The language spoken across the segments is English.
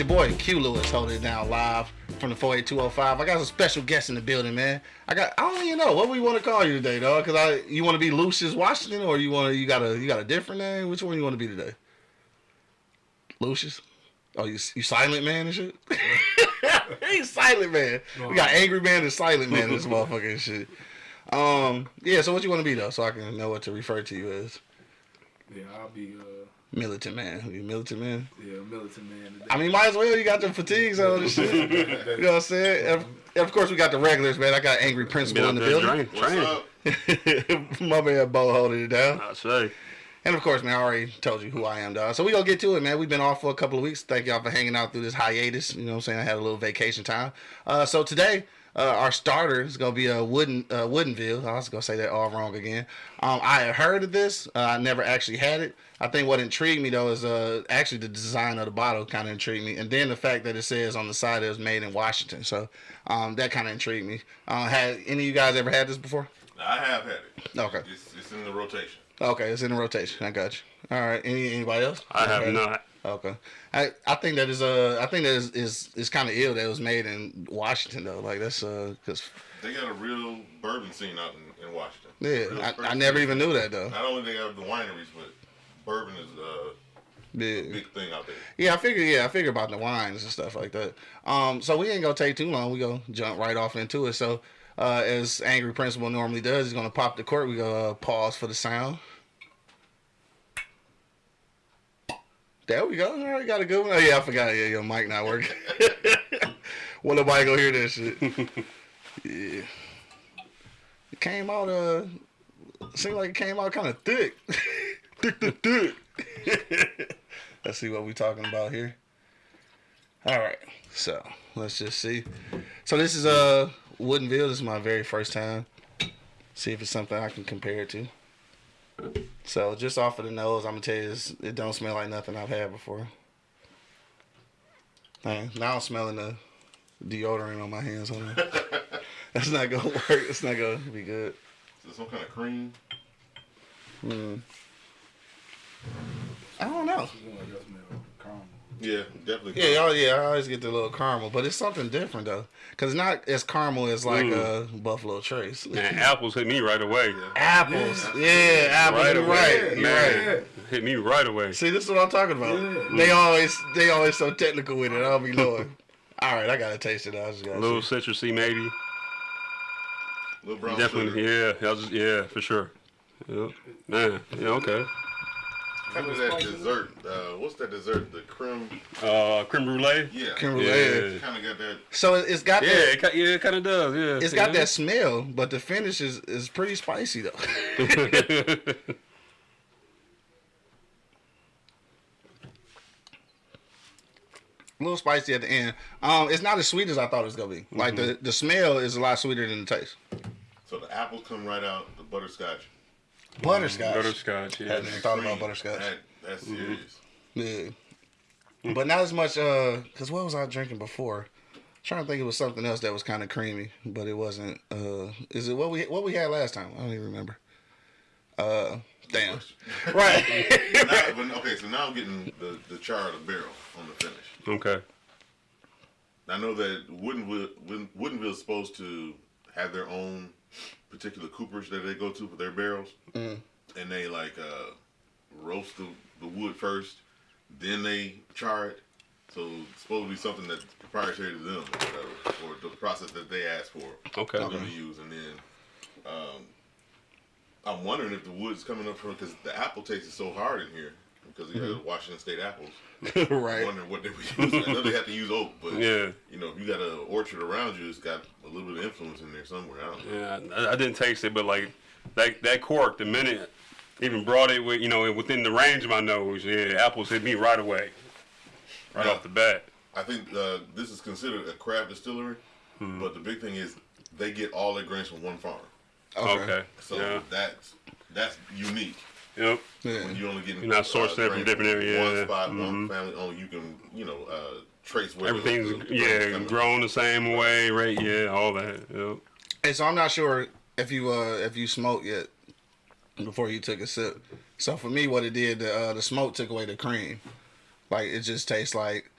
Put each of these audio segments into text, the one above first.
your boy Q Lewis holding it down live from the 48205. I got a special guest in the building, man. I got I don't even know what we want to call you today, dog. Cause I you want to be Lucius Washington or you want to you got a you got a different name? Which one you want to be today? Lucius. Oh, you you silent man and shit. He's silent man. We got angry man and silent man in this motherfucking shit. Um, yeah. So what you want to be though, so I can know what to refer to you as. Yeah, I'll be uh Militant man. You militant man. yeah militant man. I mean, might as well. You got the fatigues on and shit. you know what I'm saying? And of, and of course, we got the regulars, man. I got angry principal in the up there building. train, train. My man Bo holding it down. I say. And of course, man, I already told you who I am, dog. So we gonna get to it, man. We've been off for a couple of weeks. Thank y'all for hanging out through this hiatus. You know what I'm saying? I had a little vacation time. Uh, so today, uh, our starter is gonna be a wooden uh, Woodinville. I was gonna say that all wrong again. Um, I had heard of this. Uh, I never actually had it. I think what intrigued me though is uh, actually the design of the bottle kind of intrigued me, and then the fact that it says on the side it was made in Washington. So um, that kind of intrigued me. Uh, had any of you guys ever had this before? I have had it. Okay. It's, it's in the rotation. Okay, it's in the rotation. I got you. All right. Any anybody else? I have Okay. not. Okay, I I think that is uh I think that is is, is kind of ill that it was made in Washington though. Like that's uh because They got a real bourbon scene out in, in Washington. yeah I, I crazy. never even knew that though. Not only they have the wineries, but bourbon is uh, a big thing out there. yeah. I figure yeah I figure about the wines and stuff like that. Um, so we ain't gonna take too long. We gonna jump right off into it. So uh, as Angry Principal normally does, he's gonna pop the cork. We gonna uh, pause for the sound. There we go. All right, got a good one. Oh yeah, I forgot. Yeah, your mic not working. well, nobody gonna hear that shit. yeah. It came out. Uh, seemed like it came out kind of thick. thick, thick, thick. let's see what we're talking about here. All right. So let's just see. So this is uh Woodinville. This is my very first time. See if it's something I can compare it to. So just off of the nose, I'm gonna tell you this, it don't smell like nothing I've had before. Man, now I'm smelling the deodorant on my hands. Hold on. That's not gonna work. It's not gonna be good. Is it some kind of cream? Mm. I don't know. You know, caramel. Yeah, definitely. Yeah, oh yeah, I always get the little caramel, but it's something different though, cause it's not as caramel as like a Buffalo Trace. Man, apples hit me right away. Apples, yeah, apples. Right you're away. right, you're Man. right. Hit me right away. See, this is what I'm talking about. Yeah. They always, they always so technical with it. I'll be knowing. All right, I gotta taste it. I just A gotta. little see. citrusy maybe. Little brown Definitely, sugar. yeah. I was, yeah, for sure. Yeah. Man, yeah, okay. Kind of that dessert. Uh, what's that dessert? The creme. Uh, creme brulee. Yeah. Creme brulee. Yeah. Kind of got that. So it- it's got Yeah, that. it, yeah, it kind of does. Yeah, It's got yeah. that smell, but the finish is, is pretty spicy though. a little spicy at the end. Um, it's not as sweet as I thought it was gonna be. Like the the smell is a lot sweeter than the taste. So the apples come right out. The butterscotch. Butterscotch. Butterscotch. Yeah. Hadn't even thought about butterscotch. That, that's serious. Yeah. But not as much. Uh, cause what was I drinking before? trying to think it was something else that was kind of creamy, but it wasn't. Uh, is it what we what we had last time? I don't even remember. Uh, damn. right. now, but, okay, so now I'm getting the, the char of the barrel on the finish. Okay. I know that Woodinville, Wooden- Woodinville's supposed to have their own particular coopers that they go to for their barrels, Mm. and they like uh, roast the, the wood first, then they char it. So it's supposed to be something that's proprietary to them, or, whatever, or the process that they ask for Okay. for them to use. And then um, I'm wondering if the wood's coming up from because the apple taste is so hard in here because you have Washington State apples. Right. wondering what they were using. I know they have to use oak, but Yeah. you know, if you got an orchard around you, it's got a little bit of influence in there somewhere. I don't know. Yeah, I, I didn't taste it, but like that that cork, the minute even brought it with you know within the range of my nose, yeah, apples hit me right away, right Yeah. off the bat. I think uh, this is considered a craft distillery, Hmm. but the big thing is they get all their grains from one farm. Okay. So Yeah. that's that's unique. Yep. Yeah. When you only get You're not sourcing it from different areas, One yeah. spot, one Mhm. family only. You can you know uh, trace where Everything's the- the yeah grains coming from. grown the same way, right? Yeah, all that. Yep. Hey, so I'm not sure if you uh if you smoked yet before you took a sip. So for me, what it did, the uh, the smoke took away the cream. Like it just tastes like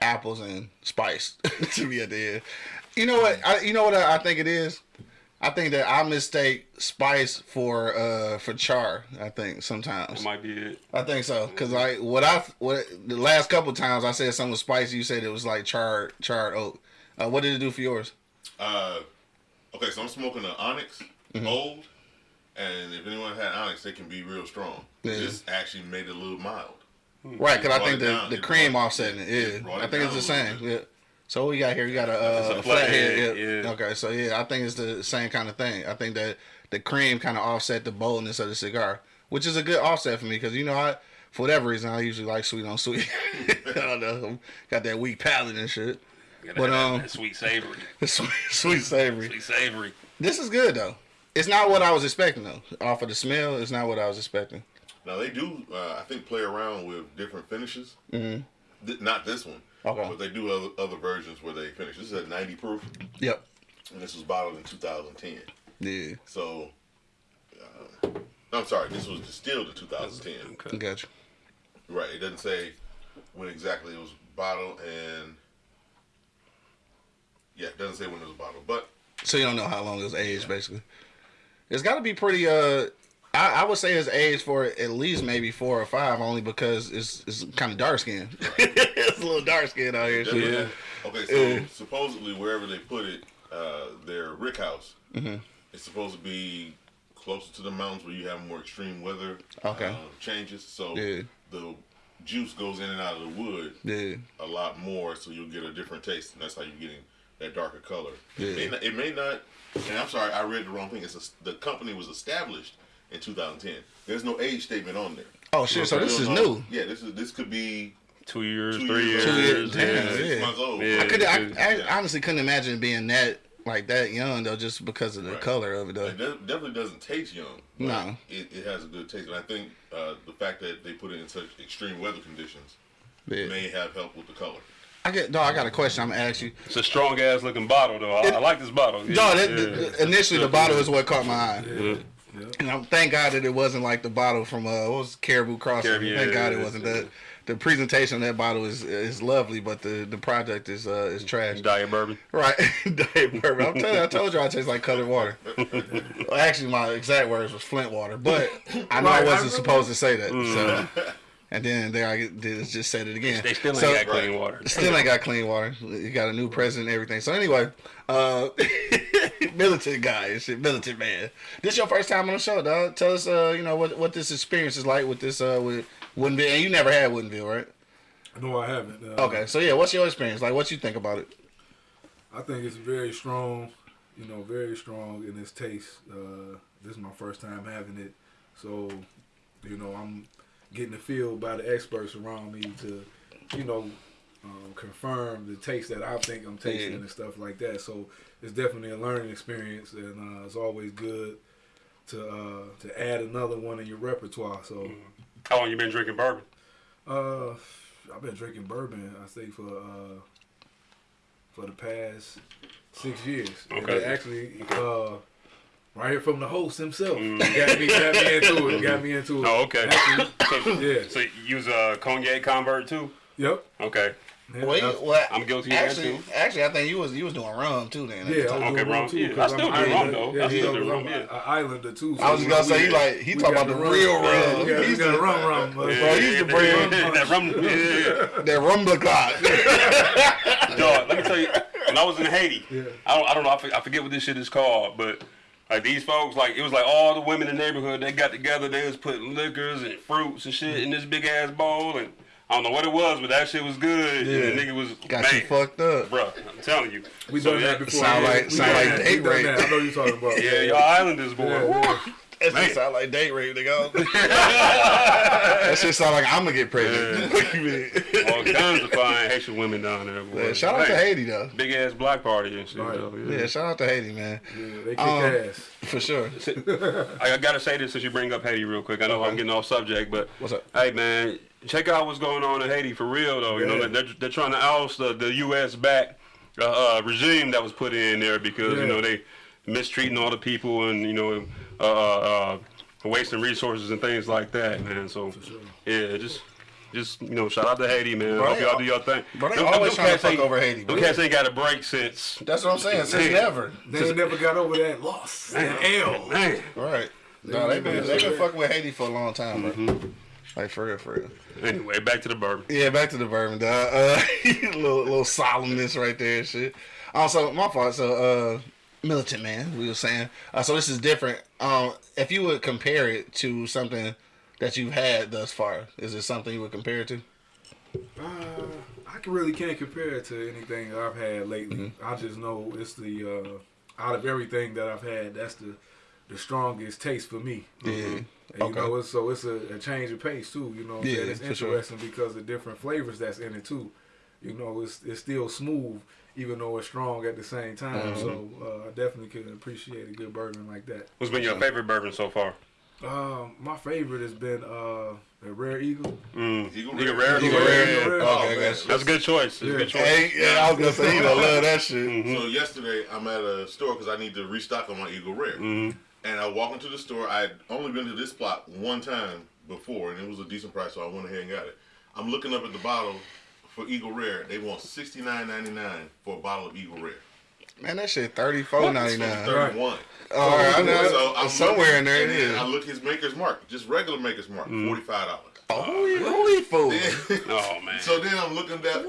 apples and spice to me at the end. You know what? I, you know what I, I think it is. I think that I mistake spice for uh for char. I think sometimes. That might be it. I think so, cause like what I what the last couple times I said something was spicy. You said it was like charred charred oak. Uh, what did it do for yours? Uh, okay, so I'm smoking an Onyx Mm-hmm. Old, and if anyone had Onyx, they can be real strong. Yeah. This actually made it a little mild. Right, cause I think the, down. the cream brought- offsetting it. it Yeah, brought I it think it's the same. Yeah. So what we got here, we got a, uh, a flathead. flathead, Yeah. yeah. Okay, so yeah, I think it's the same kind of thing. I think that the cream kind of offset the boldness of the cigar, which is a good offset for me because you know I, for whatever reason, I usually like sweet on sweet. I don't know, got that weak palate and shit. But, um, that sweet savory, sweet, sweet savory. sweet savory. This is good though. It's not what I was expecting though. Off of the smell, it's not what I was expecting. Now they do, uh, I think, play around with different finishes. Mm-hmm. Th- not this one. Okay. But they do other, other versions where they finish. This is at 90 proof, Yep. and this was bottled in 2010. Yeah. So, uh, I'm sorry, this was distilled in 2010. Okay. Gotcha. Right. It doesn't say when exactly it was bottled, and yeah, it doesn't say when it was bottled. But So you don't know how long it was aged, basically. It's got to be pretty. Uh, I, I would say it's aged for at least maybe four or five, only because it's it's kind of dark skin. it's a little dark skin out here. definitely- shit. Okay, so supposedly wherever they put it, uh, their rick house, Mm-hmm. it's supposed to be closer to the mountains where you have more extreme weather Okay. uh, changes. So Yeah. the juice goes in and out of the wood Yeah. a lot more, so you'll get a different taste, and that's how you're getting that darker color. Yeah. It, may not, it may not. And I'm sorry, I read the wrong thing. It's a, the company was established in 2010. There's no age statement on there. Oh shit! So this is know- new. Yeah, this is this could be Two years, two three years, years. Two years, yeah. damn, six yeah. months old. Yeah. I could. I, I Yeah. honestly couldn't imagine being that like that young though, just because of the Right. color of it though. It definitely doesn't taste young. No. It, it has a good taste. And I think uh, the fact that they put it in such extreme weather conditions Yeah. may have helped with the color. I get. No, I got a question. I'm gonna ask you. It's a strong ass looking bottle though. I, I like this bottle. Yeah, No, that, yeah. the- initially the bottle is what caught my eye. Yeah. Yeah. And I'm thank God that it wasn't like the bottle from uh what was it, Caribou Crossing. Caribou, thank yeah, God it wasn't yeah. that. The presentation of that bottle is is lovely, but the the project is uh is trash. Diet bourbon. Right, Diet bourbon. I'm telling you, I told you I taste like colored water. well, actually, my exact words was Flint water, but I know I Right, I wasn't remember. supposed to say that. So, and then there I did just said it again. They still ain't So- got clean water. Still ain't got clean water. You got a new president and everything. So anyway, uh militant guy and shit, militant man. This your first time on the show, dog. Tell us uh, you know, what what this experience is like with this uh with Woodinville. And you never had Woodinville, right? No, I haven't. Uh, Okay. So yeah, what's your experience? Like what you think about it? I think it's very strong. You know, very strong in its taste. Uh, this is my first time having it, so you know I'm getting the feel by the experts around me to, you know, um, confirm the taste that I think I'm tasting Yeah. and stuff like that. So it's definitely a learning experience, and uh, it's always good to uh, to add another one in your repertoire. So. How long you been drinking bourbon? Uh, I've been drinking bourbon. I think for uh for the past six years. Okay. actually, uh, right here from the host himself, Mm. got me got me into it. Got me into it. Oh, okay. Actually, So, yeah. so you was a cognac convert too? Yep. Okay. Yeah, Well, you, well, I'm guilty of that, actually, too. actually, I think you was you was doing rum too then. at the yeah, time. I'm Okay, doing rum, rum too. yeah. 'cause I I'm still do rum, though. Yeah, I still you do rum, I'm yeah. an Islander too. I was just gonna say, we he like- he we talking about the real rum. Yeah, we got, He's we got the- rum rum. Bro, he the to bring- that rum. Yeah, yeah. That rum the clock. Dog, let me tell you, when I was in Haiti, Yeah. I don't, I don't know, I for- I forget what this shit is called, but like these folks, like it was like all the women in the neighborhood, they got together, they was putting liquors and fruits and shit in this big ass bowl, and I don't know what it was, but that shit was good. Yeah. And the nigga was Got man, you fucked up. bro. I'm telling you. We So, done yeah, that before. Sound yeah. like- sound like date rape. I know you're talking about. Yeah, y'all islanders, boy. Yeah, Woo. That shit sound like date rape, nigga. that shit sound like I'm gonna get pregnant. What you mean? All kinds of fine Haitian women down there, boy. Yeah, shout out to Haiti though. Big ass black party and shit. Right. though, Yeah, shout out to Haiti, man. Yeah, they kick Um, ass. For sure. I I gotta say this since you bring up Haiti real quick. I know I'm getting off subject, but What's up? Hey man, check out what's going on in Haiti for real though. You know they're, they're trying to oust the, the U.S. back uh, uh, regime that was put in there because you Yeah. know they mistreating all the people and you know uh, uh, uh, wasting resources and things like that, man. So sure. yeah, just just you know, shout out to Haiti, man. Bro, Hope y'all al- do your thing. bro, they Them- them- always them tryna cats fuck over Haiti, Them bro. cats ain't got a break since. That's what I'm saying. Since Yeah. never. They ain't never got over that loss. That L. Man, Right. No, they been they been fucking with Haiti for a long time, bro. Like for real, for real. anyway, back to the bourbon. Yeah, back to the bourbon, dog. Uh, little little solemnness right there, and shit. Also, my fault. So, uh, militant man, we were saying. Uh, so this is different. Um, if you would compare it to something that you've had thus far, is it something you would compare it to? Uh, I really can't compare it to anything I've had lately. Mm-hmm. I just know it's the uh, out of everything that I've had, that's the the strongest taste for me. Yeah. And, Okay. You know, it's, so it's a, a change of pace too. You know, Yeah, saying? it's for sure. interesting because of different flavors that's in it too. You know, it's it's still smooth, even though it's strong at the same time. Mm-hmm. So uh, I definitely can appreciate a good bourbon like that. What's been your favorite bourbon so far? Um, my favorite has been uh, the Rare Eagle. Mm. Eagle Nigga Rare. rare. Eagle Eagle Rare. rare. Rare. Oh, I man. guess. That's a good choice. That's a Yeah. good choice. Hey, yeah, I was gonna say you don't love that shit. Mm-hmm. So yesterday, I'm at a store because I need to restock on my Eagle Rare. Mm-hmm. And I walk into the store. I had only been to this spot one time before, and it was a decent price, so I went ahead and got it. I'm looking up at the bottle for Eagle Rare. They want sixty nine ninety nine for a bottle of Eagle Rare. Man, that shit thirty four ninety It's nine. thirty one. All right, I know. So I'm Somewhere in there looking, it and then is. I look at his maker's mark, just regular maker's mark, Mm-hmm. forty five dollars. Holy, holy fool! Oh man. So then I'm looking at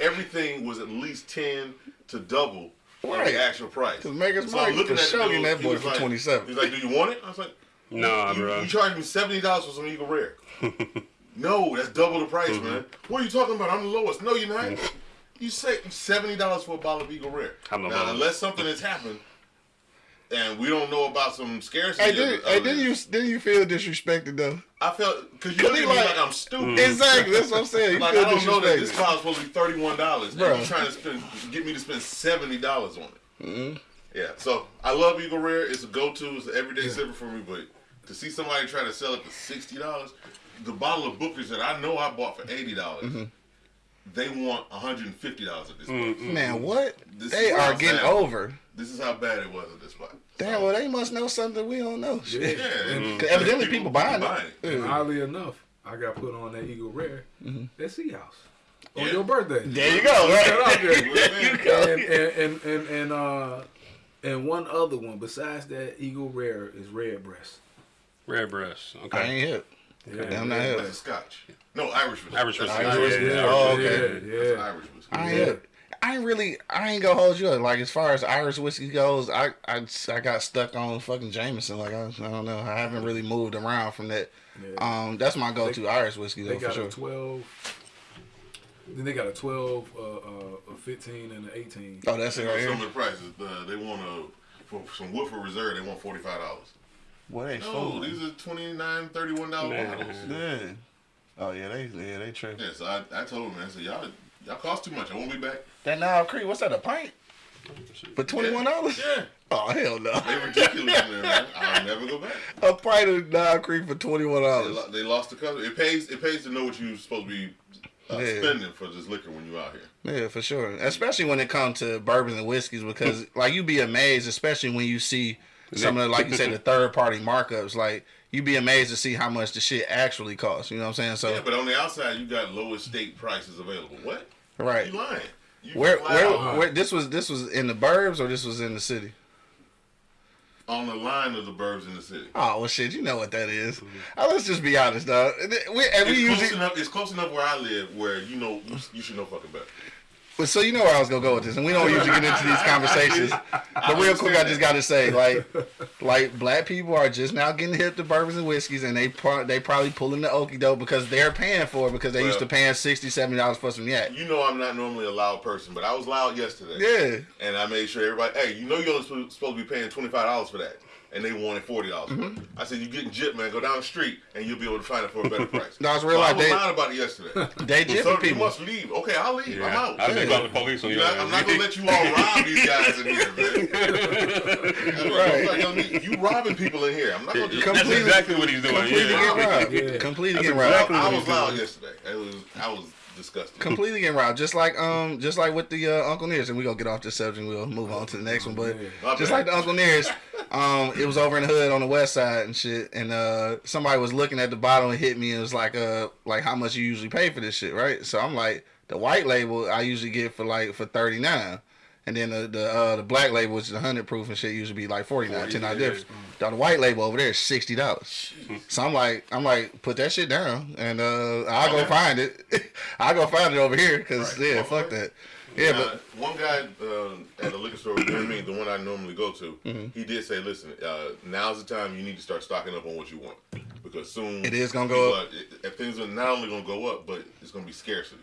everything was at least ten to double Right. the actual price. 'Cause Maker's so Mark I'm looking for at the sure dude, that boy was for like- 27. He's like, "Do you want it?" I was like, nah, you, bro. you charged me seventy dollars for some Eagle Rare. no, that's double the price, Mm-hmm. man. What are you talking about? I'm the lowest. No, you're not. You say seventy dollars for a bottle of Eagle Rare. I'm now, unless something has happened, and we don't know about some scarcity. Hey, of did, the- hey, didn't you didn't you feel disrespected though? I felt because you Cause look he at me like- like I'm stupid. Exactly, that's what I'm saying. You Like feel I don't know that disrespected. this bottle's supposed to be thirty one dollars, and you're trying to spend get me to spend seventy dollars on it. Mm-hmm. Yeah, so I love Eagle Rare. It's a go to. It's an everyday sipper for me. But to see somebody try to sell it for sixty dollars, the bottle of Booker's that I know I bought for eighty dollars, Mm-hmm. they want one hundred and fifty dollars at this Mm-hmm. Man, what? This they are getting over. This is how bad it was at this spot. Damn, So, well they must know something we don't know. Shit. yeah, and- 'Cause evidently people buying it. And Yeah. oddly enough, I got put on that Eagle Rare Mm-hmm. at Sea House on Yeah. your birthday. There you go, right? There. There you go. and, and, and, and, and, uh, and one other one besides that Eagle Rare is Redbreast. Red breast. I ain't hip. Yeah, I'm not Red hip. Scotch. No, Irish whiskey. Irish That's whiskey. Irish Irish whiskey. whiskey. Oh, yeah, okay. That's Yeah, Irish whiskey. I ain't Yeah. Hip. I ain't really. I ain't gonna hold you up. Like as far as Irish whiskey goes, I I, I got stuck on fucking Jameson. Like I, I don't know. I haven't really moved around from that. yeah. Um, that's my go-to Irish whiskey They though for got sure. a 12. Then they got a 12, uh, uh, a 15, and an 18. Oh, that's it You know, some of the prices, uh, they want a for some Woodford Reserve, they want forty five dollars. What they No, fooling? these are twenty nine, thirty one dollar Man. bottles. Yeah. Oh yeah, they yeah they tripping. Yeah, so I, I told them, man, I said, y'all y'all cost too much. I won't be back. That Nile Creek, what's that? A pint for twenty one dollars? Yeah, Oh hell no! They're ridiculous in there, man. I'll never go back. A pint of Nile Creek for twenty one dollars. lo- they lost the customer. It pays. It pays to know what you're supposed to be uh, Yeah. spending for this liquor when you're out here. Yeah, for sure. Especially when it comes to bourbons and whiskeys, because like you'd be amazed, especially when you see some of the, like you said, the third party markups. Like you'd be amazed to see how much the shit actually costs. You know what I'm saying? So Yeah, but on the outside, you got lowest state prices available. What? right. You lying? Where where where this was this was in the burbs or this was in the city? on the line of the burbs in the city. Oh well, shit, you know what that is. Uh, let's just be honest, dog. We, and we It's usually close enough. It's close enough where I live, where you know you, you should know fucking better. But so you know where I was gonna go with this, and we don't usually get into these conversations. But real quick, I just gotta say, like, like black people are just now getting hip to bourbons and whiskeys, and they pro- they probably pulling the okie doke because they're paying for it because they used to Well- paying 60 70 dollars for some yak. You know I'm not normally a loud person, but I was loud yesterday. Yeah, And I made sure everybody, hey, you know you're supposed to be paying twenty five dollars for that, and they wanted forty dollars. Mm-hmm. I said, you getting jip, man? Go down the street, and you'll be able to find it for a better price. No, it's So real I was They- loud about it yesterday. they So jipping you people. must leave. Okay, I'll leave. I'm out. I'd be Yeah. calling the police on You you. know, I'm not gonna let you all rob these guys in here, man. Right. Like, you robbing people in here. I'm not gonna just. That's Completely- exactly what he's doing. Completely yeah. get robbed. Yeah. Completely That's get robbed. I was he's loud yesterday. It was. I was disgusted. Completely getting robbed, just like um, just like with the uh, Uncle Nearest, and we gonna get off this subject. and We'll move on to the next one, but just like the Uncle Nearest, Um, it was over in the hood on the west side and shit, and uh, somebody was looking at the bottle and hit me and was like, uh, like how much you usually pay for this shit, right? So I'm like, the white label I usually get for like for thirty nine. And then the the, uh, the black label, which is hundred proof and shit, usually be like forty nine, 40, ten dollars yeah. difference. The white label over there is sixty dollars. So I'm like, I'm like, put that shit down, and uh, I'll go find it. I'll go find it over here, cause Right. yeah, fuck that. Yeah, Now, but one guy uh, at the liquor store near me, the one I normally go to, Mm-hmm. he did say, "Listen, uh, now's the time you need to start stocking up on what you want because soon It is gonna go up. are- if things are not only going to go up, but it's going to be scarcity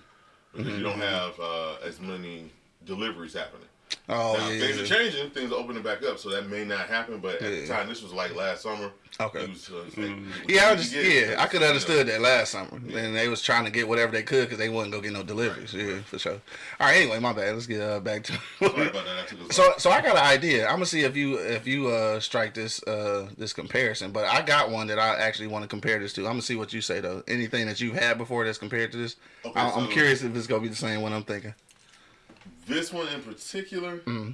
because you Mm-hmm. don't have uh, as many deliveries happening. Oh now, yeah, things are changing, things are opening back up, so that may not happen. But at the time, this was like last summer. Okay. was, uh, like, Yeah, I just get, yeah, I could know, understood that last summer, and they was trying to get whatever they could because they wasn't gonna get no deliveries. Yeah, for sure. All right, anyway, my bad. Let's get uh, back to. Sorry about that. I took us so, so I got an idea. I'm gonna see if you if you uh strike this uh this comparison, but I got one that I actually want to compare this to. I'm gonna see what you say though. Anything that you've had before that's compared to this, Okay, I, I'm so- curious if it's gonna be the same one I'm thinking. This one in particular, Mm-hmm.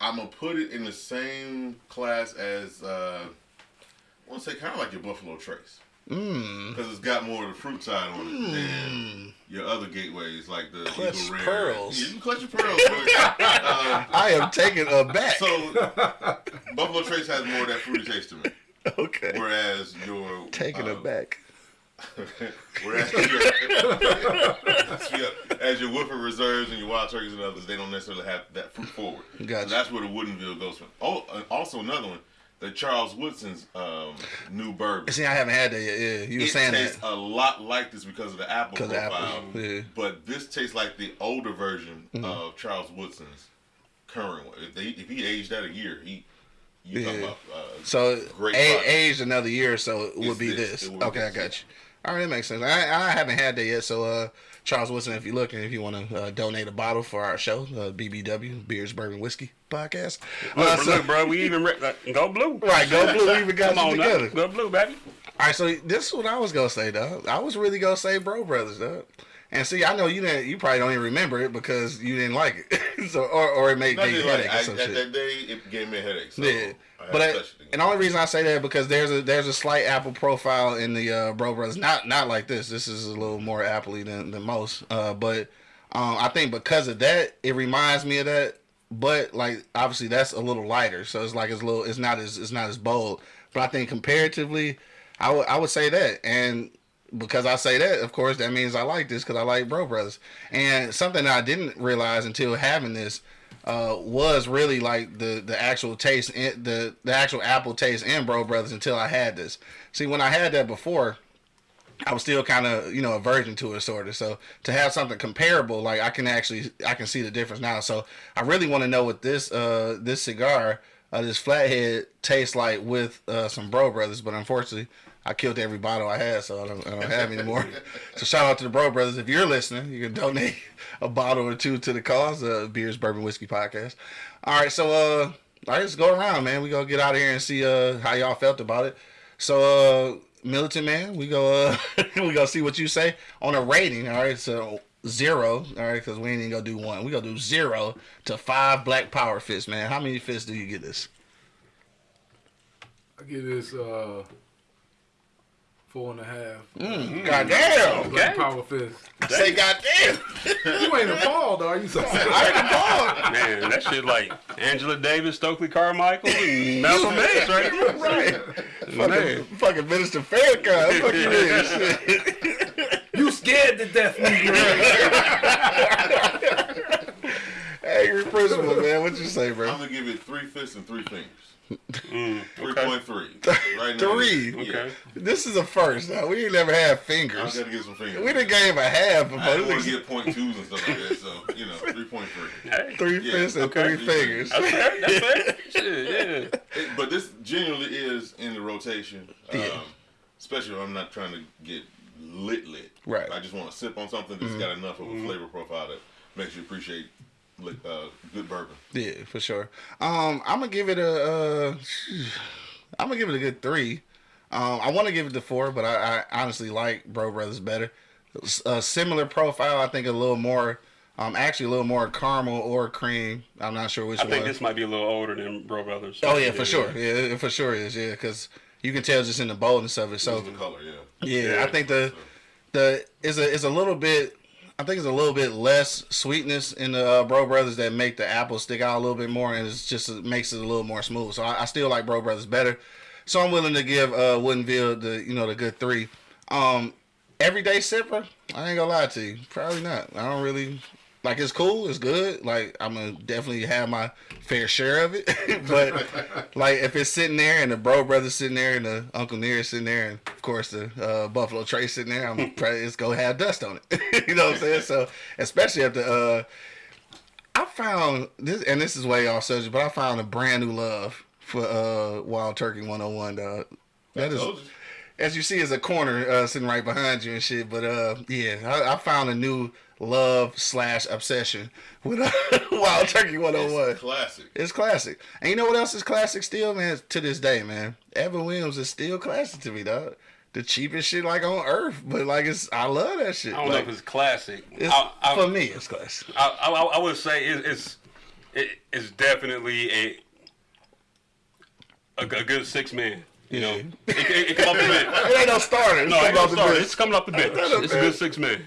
I'm gonna put it in the same class as uh, I want to say kind of like your Buffalo Trace because it's got more of the fruit side on it than your other gateways like the Clutch Eagle Rare. pearls. Yeah, you clutch your pearls. but, uh, I am taken aback. so Buffalo Trace has more of that fruity taste to me, okay, whereas your taken uh, aback. Whereas your, as your Woodford Reserves and your Wild Turkeys and others, they don't necessarily have that fruit forward. Gotcha. So that's where the Woodinville goes from. Oh, also another one, the Charles Woodson's um, new bourbon. See, I haven't had that yet. Yeah, you were It saying tastes that a lot like this because of the apple profile. apple. Yeah. But this tastes like the older version Mm-hmm. of Charles Woodson's current one. If, they, if he aged that a year, he you Yeah. about uh, So Great a- aged another year, or so it would It's be this. this. Would be Okay, I this, got you. All right, that makes sense. I, I haven't had that yet, so uh, Charles Wilson, if you're looking, if you want to uh, donate a bottle for our show, uh, BBW Beers Bourbon Whiskey Podcast. Uh, Look, so- look, bro, we even re- like, go blue. right, go blue. We even got Come on, together. now. go blue, baby. All right, so this is what I was gonna say, though. I was really gonna say Brough Brothers, though. And see, I know you didn't. You probably don't even remember it because you didn't like it, so or or it made not gave you like, headache I, at that day it gave me a headache. So Yeah, but I, haven't touched it again. and the only reason I say that because there's a there's a slight apple profile in the uh, Brough Brothers. Not not like this. This is a little more appley than than most. Uh, but um, I think because of that, it reminds me of that. But like obviously that's a little lighter, so it's like it's a little. It's not as it's not as bold. But I think comparatively, I would I would say that and. Because I say that, of course, that means I like this because I like Brough Brothers. And something I didn't realize until having this uh, was really like the the actual taste, in, the the actual apple taste in Brough Brothers until I had this. See, when I had that before, I was still kind of you know a virgin to it sort of. So to have something comparable, like I can actually I can see the difference now. So I really want to know what this uh this cigar, uh, this flathead tastes like with uh, some Brough Brothers. But unfortunately, I killed every bottle I had, so I don't, I don't have any more. so shout out to the Brough Brothers. If you're listening, you can donate a bottle or two to the cause. Uh, Beers Bourbon Whiskey Podcast. All right, so uh, all right, let's go around, man. We gonna get out of here and see uh how y'all felt about it. So uh, militant man, we go uh we gonna see what you say on a rating. All right, so zero. All right, because we ain't even gonna do one. We gonna do zero to five Black Power fists, man. How many fists do you get this? I get this uh four and a half. Mm, goddamn. Black Okay. Power Fist. Say goddamn. You ain't a appalled, are you? So I ain't a appalled. Man, that shit like Angela Davis, Stokely Carmichael, and Malcolm X, right? right. Man. Fucking, fucking Minister Farrakhan. Fuck you mean? You scared to death, nigga. Angry principal, man. What you say, bro? I'm gonna give it three fists and three fingers. Mm, Three okay. three. Right now. Three. Okay. This is a first. Now we ain't never had I fingers. gotta get some fingers. We done gave a half I before. don't want to get point twos and stuff like that, so you know, three point three. Hey, three Yeah, fists and okay. three fingers. that's fair. That's fair. Shit, yeah. But this genuinely is in the rotation. Um, Yeah. especially if I'm not trying to get lit lit. Right. Mm-hmm. I just want to sip on something that's got enough of a flavor profile that makes you appreciate uh, good bourbon. Yeah, for sure. Um, I'm gonna give it a. Uh, I'm gonna give it a good three. Um, I want to give it the four, but I, I honestly like Brough Brothers better. A similar profile, I think a little more Um, actually a little more caramel or cream. I'm not sure which I one. think this might be a little older than Brough Brothers. oh yeah, for sure. Yeah, it for sure is. Yeah, because you can tell just in the boldness of it. So It's the color, yeah. yeah, Yeah. I think the the is a is a little bit. I think it's a little bit less sweetness in the uh, Brough Brothers that make the apple stick out a little bit more, and it's just it makes it a little more smooth. So I, I still like Brough Brothers better. So I'm willing to give uh, Woodinville the you know the good three. Um, everyday sipper, I ain't gonna lie to you, probably not. I don't really like. It's cool, it's good. Like I'm gonna definitely have my fair share of it, but like if it's sitting there and the Brough brother sitting there and the Uncle Near sitting there and of course the uh, Buffalo Trace sitting there, I'm probably it's gonna have dust on it. you know what I'm saying? So especially after uh, I found this, and this is way off subject, but I found a brand new love for uh, Wild Turkey 101. Dog. That is. As you see, is a corner uh, sitting right behind you and shit. But uh, yeah, I, I found a new love slash obsession with uh, Wild Turkey 101. It's classic. It's classic. And you know what else is classic still, man? To this day, man. Evan Williams is still classic to me, dog. The cheapest shit like on earth, but like it's I love that shit. I don't Like, know if it's classic. it's- I, I, for me, it's classic. I, I, I would say it, it's it, it's definitely a, a a good six man. You know, it, it, it come up a bit. It ain't no starter. It's No, coming ain't no starter. It's coming up the bench. Coming It's a good six man.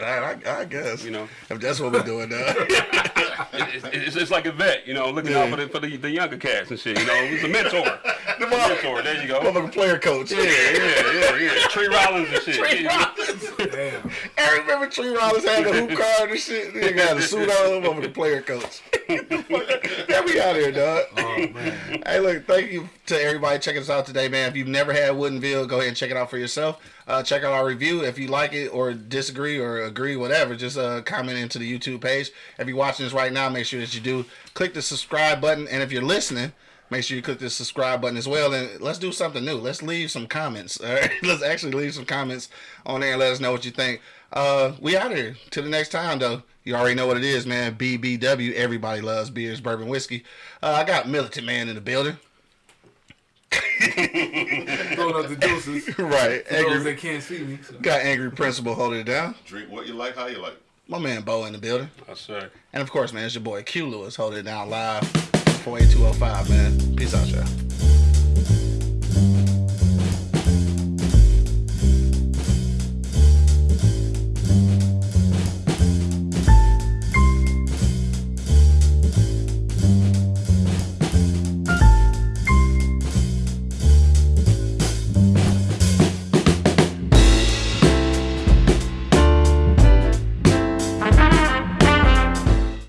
I, I, I guess. You know. if that's what we're doing now. It, it, it's, it's like a vet. You know, looking Yeah. out for the for the, the younger cats and shit. You know, it's a mentor. the mentor. There you go. motherfucking player coach. Yeah, yeah, yeah, yeah. Tree Rollins and shit. Tree Rollins. Damn. I remember Tree Rollins had the hoop card and shit. He got a suit on, over the player coach. Get me out here, dog. Oh man. Hey, look, thank you to everybody checking us out today, man. If you've never had Woodinville, go ahead and check it out for yourself. Uh, check out our review. If you like it or disagree or agree, whatever, just uh, comment into the YouTube page. If you're watching this right now, make sure that you do click the subscribe button. And if you're listening, make sure you click the subscribe button as well. And let's do something new. Let's leave some comments. All right? Let's actually leave some comments on there and let us know what you think. Uh, we out here. Till the next time, though. You already know what it is, man. BBW. Everybody loves beers, bourbon, whiskey. Uh, I got Militant Man in the building. Throwing up the deuces. right. For those Angry, that can't see me. so. got Angry Principal holding it down. Drink what you like, how you like. My man Bo in the building. I say. And of course, man, it's your boy Q Lewis holding it down live. 48205, man. Peace out, y'all.